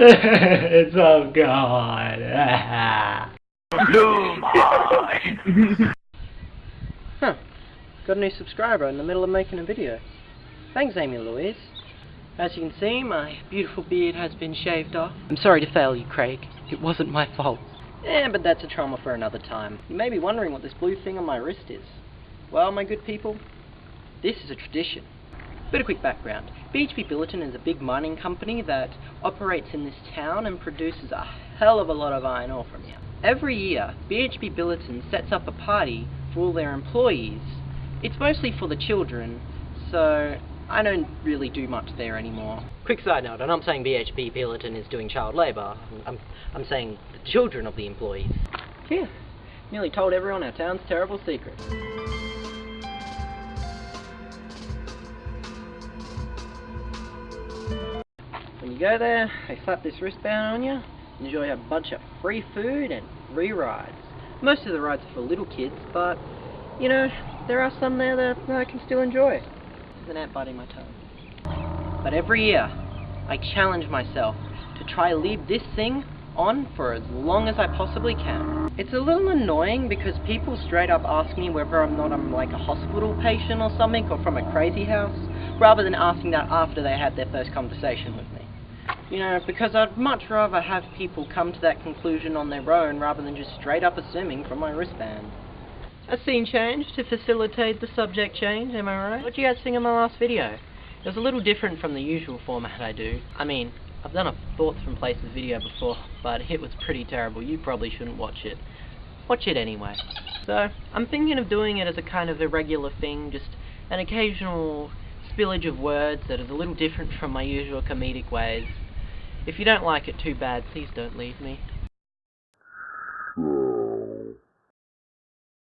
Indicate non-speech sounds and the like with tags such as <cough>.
it's all gone. <laughs> Huh. Got a new subscriber in the middle of making a video. Thanks, Amy Louise. As you can see, my beautiful beard has been shaved off. I'm sorry to fail you, Craig. It wasn't my fault. Eh, but that's a trauma for another time. You may be wondering what this blue thing on my wrist is. Well, my good people, this is a tradition. Bit of quick background. BHP Billiton is a big mining company that operates in this town and produces a hell of a lot of iron ore from here. Every year, BHP Billiton sets up a party for all their employees. It's mostly for the children, so I don't really do much there anymore. Quick side note, and I'm not saying BHP Billiton is doing child labour. I'm, I'm saying the children of the employees. Phew. Nearly told everyone our town's terrible secret. Go there, they slap this wristband on you, enjoy a bunch of free food and free rides. Most of the rides are for little kids, but, you know, there are some there that I can still enjoy. There's an ant biting my toe. But every year, I challenge myself to try leave this thing on for as long as I possibly can. It's a little annoying because people straight up ask me whether I'm not I'm like a hospital patient or something or from a crazy house, rather than asking that after they had their first conversation with me. You know, because I'd much rather have people come to that conclusion on their own rather than just straight up assuming from my wristband. A scene change to facilitate the subject change, am I right? What do you guys think of my last video? It was a little different from the usual format I do. I mean, I've done a Thoughts from Places video before, but it was pretty terrible. You probably shouldn't watch it. Watch it anyway. So, I'm thinking of doing it as a kind of irregular thing, just an occasional spillage of words that is a little different from my usual comedic ways. If you don't like it too bad, please don't leave me.